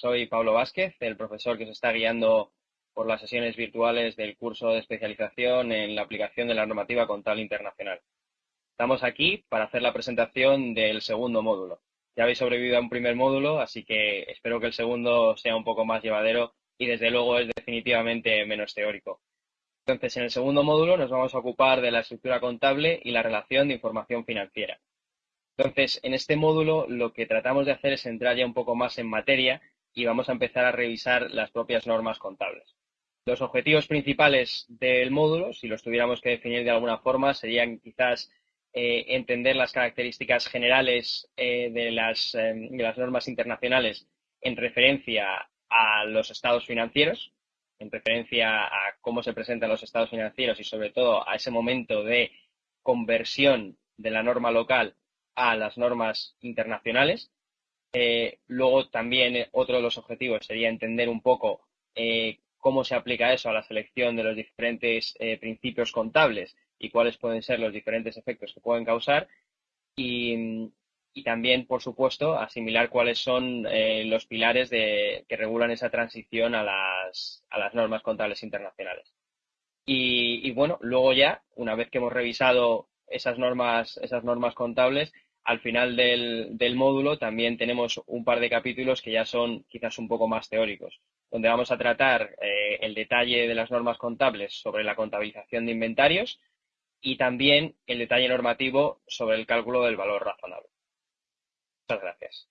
Soy Pablo Vázquez, el profesor que se está guiando por las sesiones virtuales del curso de especialización en la aplicación de la normativa contable internacional. Estamos aquí para hacer la presentación del segundo módulo. Ya habéis sobrevivido a un primer módulo, así que espero que el segundo sea un poco más llevadero y desde luego es definitivamente menos teórico. Entonces, en el segundo módulo nos vamos a ocupar de la estructura contable y la relación de información financiera. Entonces, en este módulo lo que tratamos de hacer es entrar ya un poco más en materia y vamos a empezar a revisar las propias normas contables. Los objetivos principales del módulo, si los tuviéramos que definir de alguna forma, serían quizás eh, entender las características generales eh, de, las, eh, de las normas internacionales en referencia a los estados financieros, en referencia a cómo se presentan los estados financieros y sobre todo a ese momento de conversión de la norma local a las normas internacionales. Eh, luego también eh, otro de los objetivos sería entender un poco eh, cómo se aplica eso a la selección de los diferentes principios contables y cuáles pueden ser los diferentes efectos que pueden causar. Y, también, por supuesto, asimilar cuáles son los pilares de, que regulan esa transición a las, a las normas contables internacionales. Y, y, bueno, luego ya, una vez que hemos revisado esas normas, esas normas contables, al final del, módulo también tenemos un par de capítulos que ya son quizás un poco más teóricos, donde vamos a tratar eh, el detalle de las normas contables sobre la contabilización de inventarios y también el detalle normativo sobre el cálculo del valor razonable. Muchas gracias.